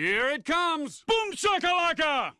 Here it comes! Boom shakalaka!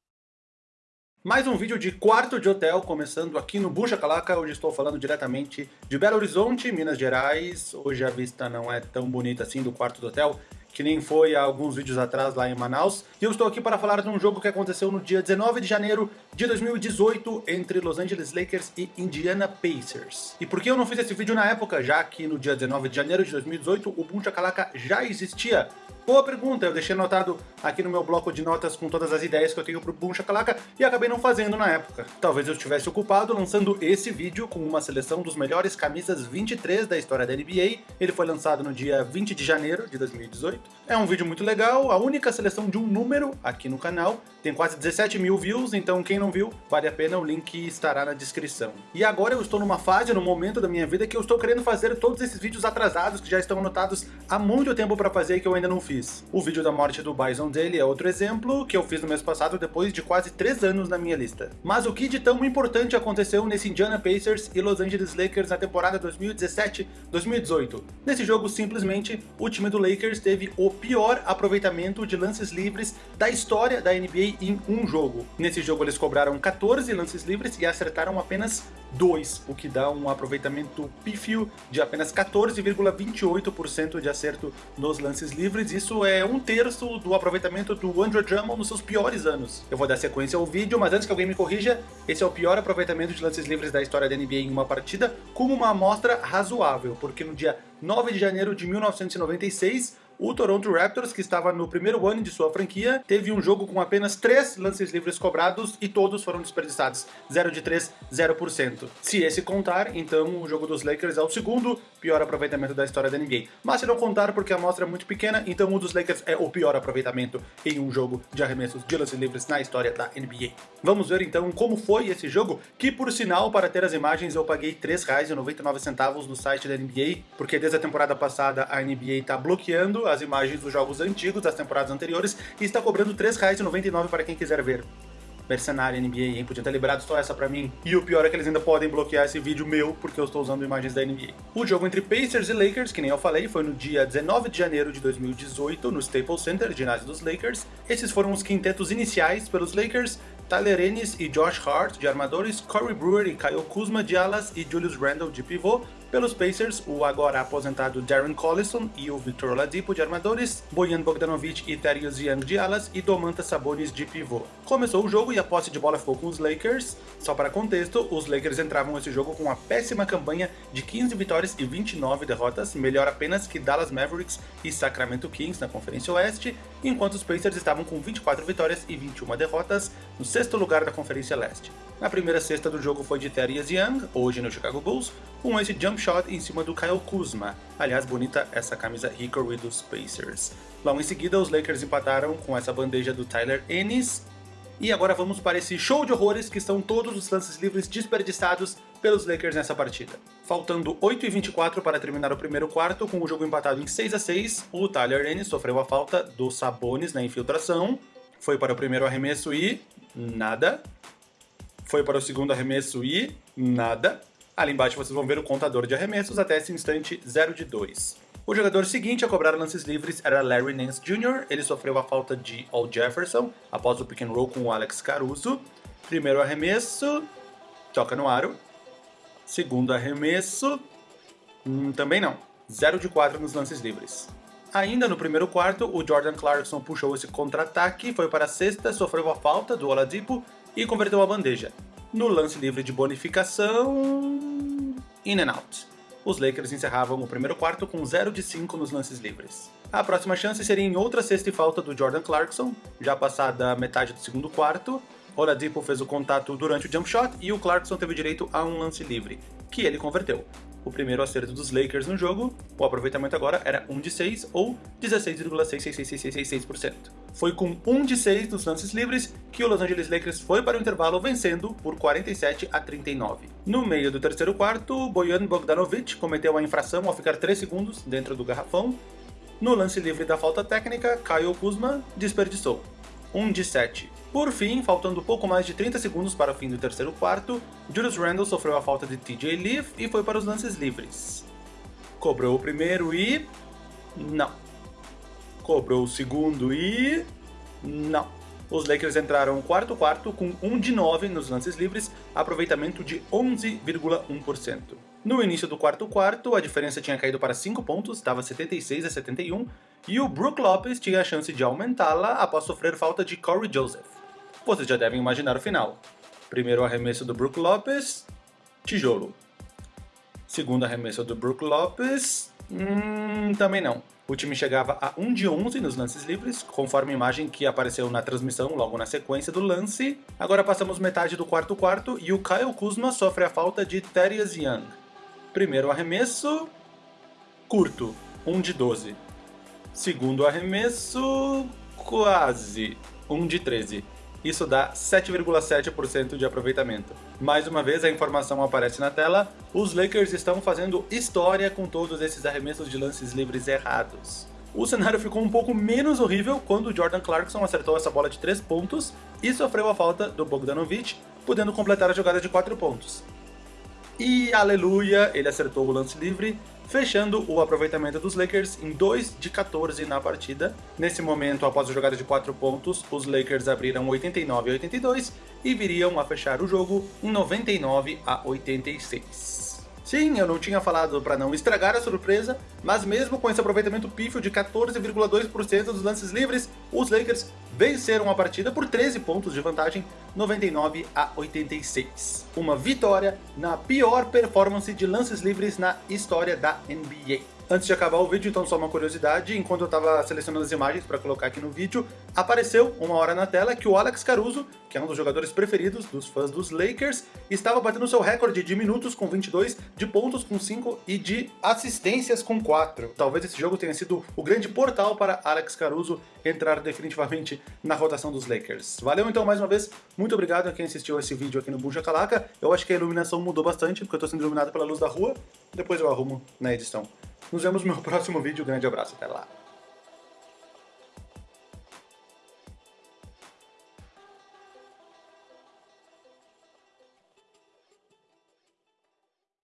Mais um vídeo de quarto de hotel, começando aqui no Bucha Calaca. Hoje estou falando diretamente de Belo Horizonte, Minas Gerais. Hoje a vista não é tão bonita assim do quarto do hotel, que nem foi há alguns vídeos atrás lá em Manaus. E eu estou aqui para falar de um jogo que aconteceu no dia 19 de janeiro de 2018 entre Los Angeles Lakers e Indiana Pacers. E por que eu não fiz esse vídeo na época, já que no dia 19 de janeiro de 2018 o Bucha Calaca já existia? Boa pergunta, eu deixei anotado aqui no meu bloco de notas com todas as ideias que eu tenho pro Boom Shakalaka e acabei não fazendo na época. Talvez eu estivesse ocupado lançando esse vídeo com uma seleção dos melhores camisas 23 da história da NBA. Ele foi lançado no dia 20 de janeiro de 2018. É um vídeo muito legal, a única seleção de um número aqui no canal. Tem quase 17 mil views, então quem não viu, vale a pena, o link estará na descrição. E agora eu estou numa fase, num momento da minha vida que eu estou querendo fazer todos esses vídeos atrasados que já estão anotados há muito tempo para fazer e que eu ainda não fiz O vídeo da morte do Bison dele é outro exemplo, que eu fiz no mês passado depois de quase 3 anos na minha lista. Mas o que de tão importante aconteceu nesse Indiana Pacers e Los Angeles Lakers na temporada 2017-2018? Nesse jogo, simplesmente, o time do Lakers teve o pior aproveitamento de lances livres da história da NBA em um jogo. Nesse jogo eles cobraram 14 lances livres e acertaram apenas 2, o que dá um aproveitamento pífio de apenas 14,28% de acerto nos lances livres. Isso é um terço do aproveitamento do Andrew Drummond nos seus piores anos. Eu vou dar sequência ao vídeo, mas antes que alguém me corrija, esse é o pior aproveitamento de lances livres da história da NBA em uma partida, como uma amostra razoável, porque no dia 9 de janeiro de 1996, o Toronto Raptors, que estava no primeiro ano de sua franquia, teve um jogo com apenas 3 lances livres cobrados e todos foram desperdiçados. 0 de 3, 0%. Se esse contar, então o jogo dos Lakers é o segundo pior aproveitamento da história da NBA. Mas se não contar porque a amostra é muito pequena, então o dos Lakers é o pior aproveitamento em um jogo de arremessos de lances livres na história da NBA. Vamos ver então como foi esse jogo, que por sinal, para ter as imagens, eu paguei R$ 3,99 no site da NBA, porque desde a temporada passada a NBA está bloqueando as imagens dos jogos antigos das temporadas anteriores e está cobrando R$ 3,99 para quem quiser ver. Mercenário NBA, hein? Podia ter liberado só essa pra mim. E o pior é que eles ainda podem bloquear esse vídeo meu, porque eu estou usando imagens da NBA. O jogo entre Pacers e Lakers, que nem eu falei, foi no dia 19 de janeiro de 2018, no Staples Center, ginásio dos Lakers. Esses foram os quintetos iniciais pelos Lakers, Tyler Ennis e Josh Hart de armadores, Corey Brewer e Kyle Kuzma de alas e Julius Randle de pivô, pelos Pacers, o agora aposentado Darren Collison e o Victor Oladipo de armadores, Bojan Bogdanovic e Thaddeus Young de alas e Domantas Sabonis de pivô. Começou o jogo e a posse de bola ficou com os Lakers. Só para contexto, os Lakers entravam nesse jogo com uma péssima campanha de 15 vitórias e 29 derrotas, melhor apenas que Dallas Mavericks e Sacramento Kings na Conferência Oeste, enquanto os Pacers estavam com 24 vitórias e 21 derrotas, no sexto lugar da Conferência Leste. Na primeira cesta do jogo foi de Thaddeus Young, hoje no Chicago Bulls, com esse jump shot em cima do Kyle Kuzma. Aliás, bonita essa camisa Hickory dos Pacers. Logo em seguida, os Lakers empataram com essa bandeja do Tyler Ennis. E agora vamos para esse show de horrores que são todos os lances livres desperdiçados pelos Lakers nessa partida. Faltando 8 e 24 para terminar o primeiro quarto, com o jogo empatado em 6 a 6, o Tyler Ennis sofreu a falta do Sabonis na infiltração, foi para o primeiro arremesso e... nada foi para o segundo arremesso e nada. Ali embaixo vocês vão ver o contador de arremessos até esse instante 0 de 2. O jogador seguinte a cobrar lances livres era Larry Nance Jr., ele sofreu a falta de Al Jefferson após o pick and roll com o Alex Caruso. Primeiro arremesso, toca no aro. Segundo arremesso, hum, também não. 0 de 4 nos lances livres. Ainda no primeiro quarto, o Jordan Clarkson puxou esse contra-ataque, foi para a sexta, sofreu a falta do Oladipo e converteu a bandeja. No lance livre de bonificação... In and out. Os Lakers encerravam o primeiro quarto com 0 de 5 nos lances livres. A próxima chance seria em outra sexta e falta do Jordan Clarkson, já passada a metade do segundo quarto. Oladipo fez o contato durante o jump shot e o Clarkson teve direito a um lance livre, que ele converteu o primeiro acerto dos Lakers no jogo, o aproveitamento agora era 1 de 6 ou 16,66666%. Foi com 1 de 6 nos lances livres que o Los Angeles Lakers foi para o intervalo vencendo por 47 a 39. No meio do terceiro quarto, Bojan Bogdanovic cometeu a infração ao ficar 3 segundos dentro do garrafão. No lance livre da falta técnica, Kyle Kuzma desperdiçou. 1 de 7. Por fim, faltando pouco mais de 30 segundos para o fim do terceiro quarto, Julius Randle sofreu a falta de TJ Leaf e foi para os lances livres. Cobrou o primeiro e... não. Cobrou o segundo e... Não. Os Lakers entraram quarto quarto com 1 de 9 nos lances livres, aproveitamento de 11,1%. No início do quarto quarto, a diferença tinha caído para 5 pontos, estava 76 a 71, e o Brook Lopes tinha a chance de aumentá-la após sofrer falta de Corey Joseph. Vocês já devem imaginar o final. Primeiro arremesso do Brook Lopes, tijolo. Segundo arremesso do Brook Lopes, hum, também não. O time chegava a 1 de 11 nos lances livres, conforme a imagem que apareceu na transmissão logo na sequência do lance. Agora passamos metade do quarto quarto e o Kyle Kuzma sofre a falta de Thaddeus Young. Primeiro arremesso, curto, 1 de 12. Segundo arremesso, quase, 1 de 13. Isso dá 7,7% de aproveitamento. Mais uma vez a informação aparece na tela, os Lakers estão fazendo história com todos esses arremessos de lances livres errados. O cenário ficou um pouco menos horrível quando Jordan Clarkson acertou essa bola de 3 pontos e sofreu a falta do Bogdanovic, podendo completar a jogada de 4 pontos. E aleluia, ele acertou o lance livre, fechando o aproveitamento dos Lakers em 2 de 14 na partida. Nesse momento, após a jogada de 4 pontos, os Lakers abriram 89 a 82 e viriam a fechar o jogo em 99 a 86. Sim, eu não tinha falado para não estragar a surpresa, mas mesmo com esse aproveitamento pífio de 14,2% dos lances livres, os Lakers venceram a partida por 13 pontos de vantagem, 99 a 86. Uma vitória na pior performance de lances livres na história da NBA. Antes de acabar o vídeo, então só uma curiosidade, enquanto eu estava selecionando as imagens para colocar aqui no vídeo, apareceu uma hora na tela que o Alex Caruso, que é um dos jogadores preferidos dos fãs dos Lakers, estava batendo seu recorde de minutos com 22, de pontos com 5 e de assistências com 4. Talvez esse jogo tenha sido o grande portal para Alex Caruso entrar definitivamente na rotação dos Lakers. Valeu então mais uma vez, muito obrigado a quem assistiu esse vídeo aqui no Buja Calaca. Eu acho que a iluminação mudou bastante, porque eu estou sendo iluminado pela luz da rua, depois eu arrumo na edição. Nos vemos no meu próximo vídeo. Grande abraço, até lá.